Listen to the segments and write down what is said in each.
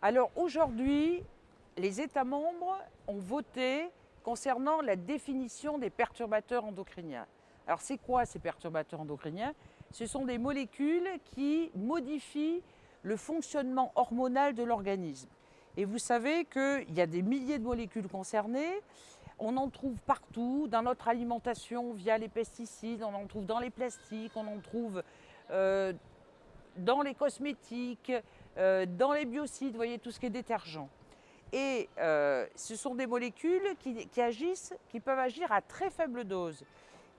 Alors aujourd'hui, les États membres ont voté concernant la définition des perturbateurs endocriniens. Alors c'est quoi ces perturbateurs endocriniens? Ce sont des molécules qui modifient le fonctionnement hormonal de l'organisme. Et vous savez qu'il y a des milliers de molécules concernées. On en trouve partout, dans notre alimentation via les pesticides, on en trouve dans les plastiques, on en trouve euh, dans les cosmétiques, dans les biocides, vous voyez, tout ce qui est détergent. Et euh, ce sont des molécules qui, agissent, qui peuvent agir à très faible dose,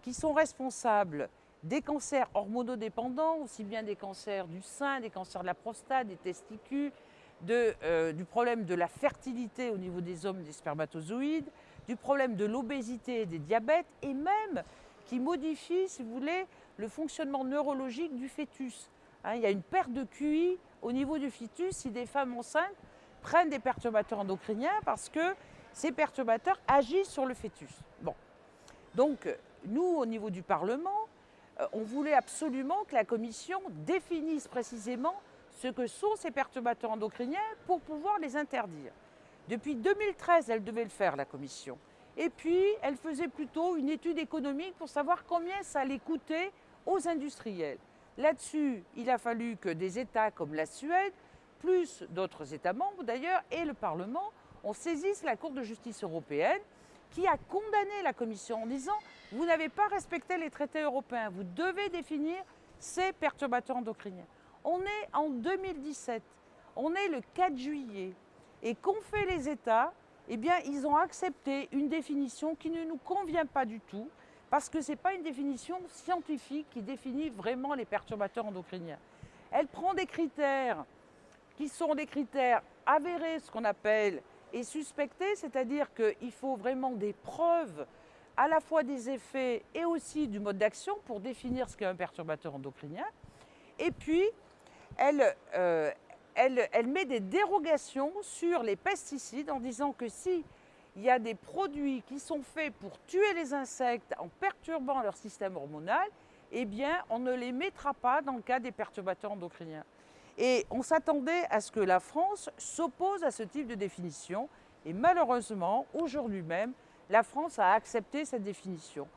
qui sont responsables des cancers hormonodépendants, aussi bien des cancers du sein, des cancers de la prostate, des testicules, euh, du problème de la fertilité au niveau des hommes des spermatozoïdes, du problème de l'obésité et des diabètes, et même qui modifient, si vous voulez, le fonctionnement neurologique du fœtus. Hein, il y a une perte de QI au niveau du fœtus si des femmes enceintes prennent des perturbateurs endocriniens parce que ces perturbateurs agissent sur le fœtus. Bon. Donc, nous, au niveau du Parlement, euh, on voulait absolument que la Commission définisse précisément ce que sont ces perturbateurs endocriniens pour pouvoir les interdire. Depuis 2013, elle devait le faire, la Commission. Et puis, elle faisait plutôt une étude économique pour savoir combien ça allait coûter aux industriels. Là-dessus, il a fallu que des États comme la Suède, plus d'autres États membres d'ailleurs, et le Parlement, on saisisse la Cour de justice européenne qui a condamné la Commission en disant « vous n'avez pas respecté les traités européens, vous devez définir ces perturbateurs endocriniens ». On est en 2017, on est le 4 juillet, et qu'ont fait les États? Eh bien, ils ont accepté une définition qui ne nous convient pas du tout, parce que ce n'est pas une définition scientifique qui définit vraiment les perturbateurs endocriniens. Elle prend des critères qui sont des critères avérés, ce qu'on appelle, et suspectés, c'est-à-dire qu'il faut vraiment des preuves à la fois des effets et aussi du mode d'action pour définir ce qu'est un perturbateur endocrinien. Et puis, elle, euh, elle, elle, met des dérogations sur les pesticides en disant que si il y a des produits qui sont faits pour tuer les insectes en perturbant leur système hormonal, eh bien, on ne les mettra pas dans le cas des perturbateurs endocriniens. Et on s'attendait à ce que la France s'oppose à ce type de définition. Et malheureusement, aujourd'hui même, la France a accepté cette définition.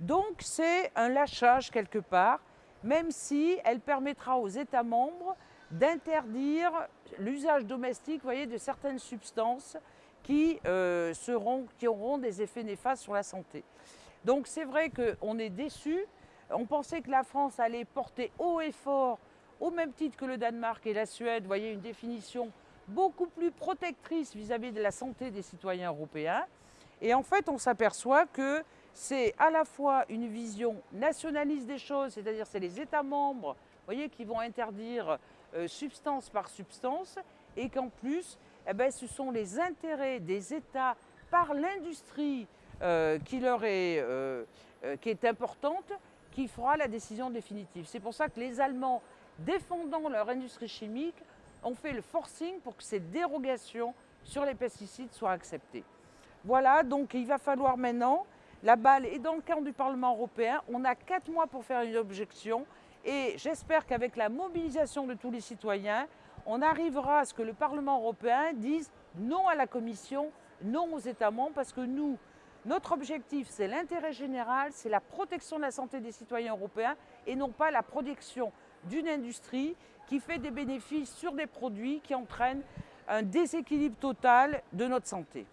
Donc c'est un lâchage quelque part, même si elle permettra aux États membres d'interdire l'usage domestique voyez, de certaines substances qui, euh, seront, qui auront des effets néfastes sur la santé. Donc c'est vrai qu'on est déçus. On pensait que la France allait porter haut et fort, au même titre que le Danemark et la Suède, voyez, une définition beaucoup plus protectrice vis-à-vis de la santé des citoyens européens. Et en fait, on s'aperçoit que c'est à la fois une vision nationaliste des choses, c'est-à-dire c'est les États membres voyez, qui vont interdire euh, substance par substance, et qu'en plus, eh ben, ce sont les intérêts des États par l'industrie euh, qui leur est, euh, euh, qui est importante qui fera la décision définitive. C'est pour ça que les Allemands, défendant leur industrie chimique, ont fait le forcing pour que ces dérogations sur les pesticides soient acceptées. Voilà, donc il va falloir maintenant, la balle est dans le camp du Parlement européen, on a quatre mois pour faire une objection et j'espère qu'avec la mobilisation de tous les citoyens, on arrivera à ce que le Parlement européen dise non à la Commission, non aux États membres, parce que nous, notre objectif, c'est l'intérêt général, c'est la protection de la santé des citoyens européens et non pas la protection d'une industrie qui fait des bénéfices sur des produits qui entraînent un déséquilibre total de notre santé.